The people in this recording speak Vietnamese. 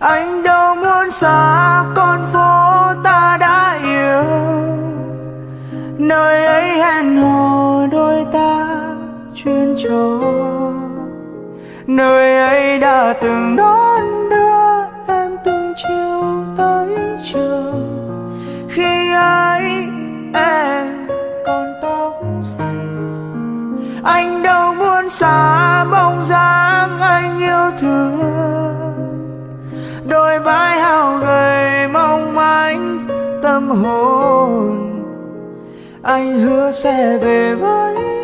anh đâu muốn xa con phố ta đã yêu. Nơi ấy hẹn hò đôi ta chuyên trò. Nơi ấy đã từng đón đưa em từng chiều tới trường. Khi ấy em còn tóc xanh. Anh đâu muốn xa tâm hồn. Anh hứa sẽ về với